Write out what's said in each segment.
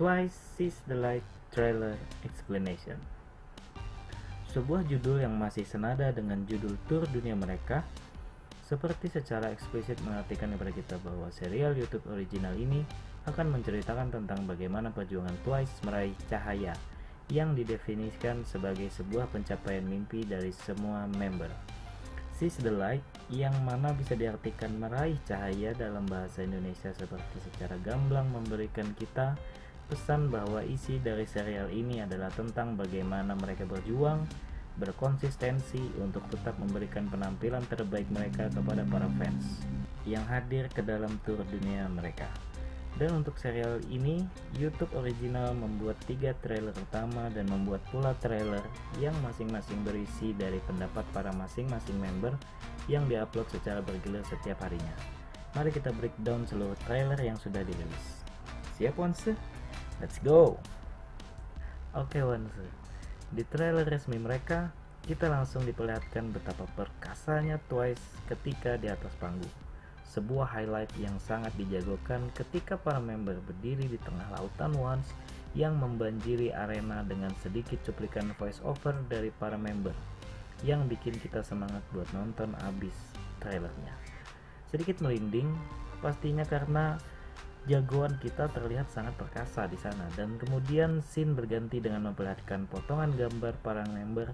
Twice Sees the Light Trailer Explanation Sebuah judul yang masih senada dengan judul tour dunia mereka seperti secara eksplisit mengartikan kepada kita bahwa serial YouTube original ini akan menceritakan tentang bagaimana perjuangan Twice meraih cahaya yang didefinisikan sebagai sebuah pencapaian mimpi dari semua member. Seize the light yang mana bisa diartikan meraih cahaya dalam bahasa Indonesia seperti secara gamblang memberikan kita pesan bahwa isi dari serial ini adalah tentang bagaimana mereka berjuang, berkonsistensi untuk tetap memberikan penampilan terbaik mereka kepada para fans yang hadir ke dalam tour dunia mereka. Dan untuk serial ini, YouTube original membuat tiga trailer utama dan membuat pula trailer yang masing-masing berisi dari pendapat para masing-masing member yang diupload secara bergilir setiap harinya. Mari kita breakdown seluruh trailer yang sudah dirilis. Siap Wanse? Let's go! Oke Wanse, di trailer resmi mereka, kita langsung diperlihatkan betapa perkasanya Twice ketika di atas panggung sebuah highlight yang sangat dijagokan ketika para member berdiri di tengah lautan Once yang membanjiri arena dengan sedikit cuplikan voice over dari para member yang bikin kita semangat buat nonton abis trailernya. Sedikit merinding, pastinya karena jagoan kita terlihat sangat perkasa di sana. Dan kemudian scene berganti dengan memperlihatkan potongan gambar para member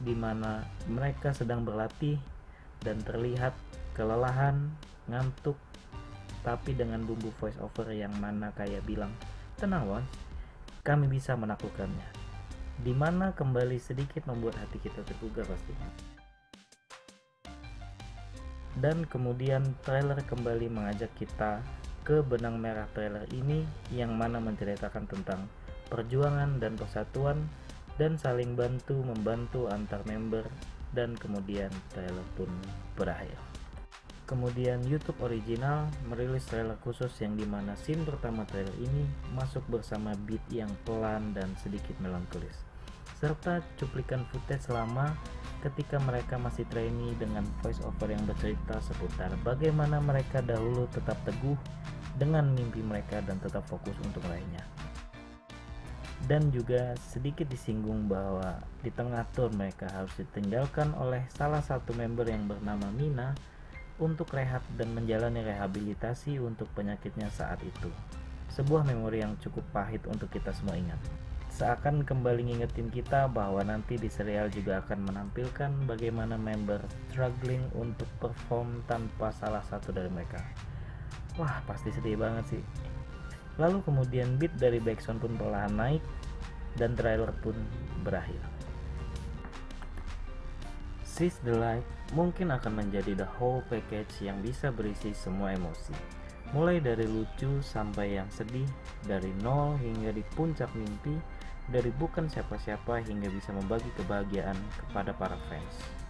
di mana mereka sedang berlatih dan terlihat kelelahan ngantuk tapi dengan bumbu voice over yang mana kayak bilang tenang Wan kami bisa menaklukkannya. Di mana kembali sedikit membuat hati kita tergugah pastinya. Dan kemudian trailer kembali mengajak kita ke benang merah trailer ini yang mana menceritakan tentang perjuangan dan persatuan dan saling bantu membantu antar member dan kemudian trailer pun berakhir. Kemudian YouTube original merilis trailer khusus yang di mana scene pertama trailer ini masuk bersama beat yang pelan dan sedikit melankolis serta cuplikan footage lama ketika mereka masih trainee dengan voice over yang bercerita seputar bagaimana mereka dahulu tetap teguh dengan mimpi mereka dan tetap fokus untuk meraihnya dan juga sedikit disinggung bahwa di tengah tour mereka harus ditinggalkan oleh salah satu member yang bernama Mina untuk rehat dan menjalani rehabilitasi untuk penyakitnya saat itu. Sebuah memori yang cukup pahit untuk kita semua ingat. Seakan kembali ngingetin kita bahwa nanti di serial juga akan menampilkan bagaimana member struggling untuk perform tanpa salah satu dari mereka. Wah, pasti sedih banget sih. Lalu kemudian beat dari backsound pun perlahan naik dan trailer pun berakhir. Seize the Light mungkin akan menjadi the whole package yang bisa berisi semua emosi. Mulai dari lucu sampai yang sedih, dari nol hingga di puncak mimpi, dari bukan siapa-siapa hingga bisa membagi kebahagiaan kepada para fans.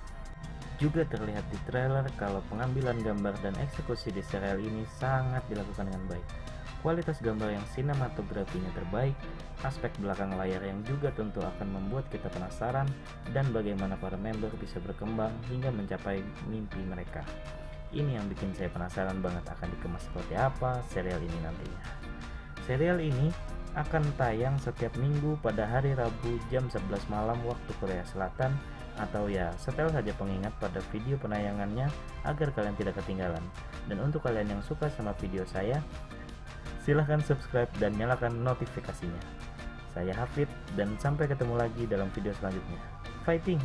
Juga terlihat di trailer kalau pengambilan gambar dan eksekusi di serial ini sangat dilakukan dengan baik kualitas gambar yang sinematografinya terbaik, aspek belakang layar yang juga tentu akan membuat kita penasaran, dan bagaimana para member bisa berkembang hingga mencapai mimpi mereka. Ini yang bikin saya penasaran banget akan dikemas seperti apa serial ini nantinya. Serial ini akan tayang setiap minggu pada hari Rabu jam 11 malam waktu Korea Selatan atau ya setel saja pengingat pada video penayangannya agar kalian tidak ketinggalan. Dan untuk kalian yang suka sama video saya, Silahkan subscribe dan nyalakan notifikasinya. Saya Hafid dan sampai ketemu lagi dalam video selanjutnya. Fighting!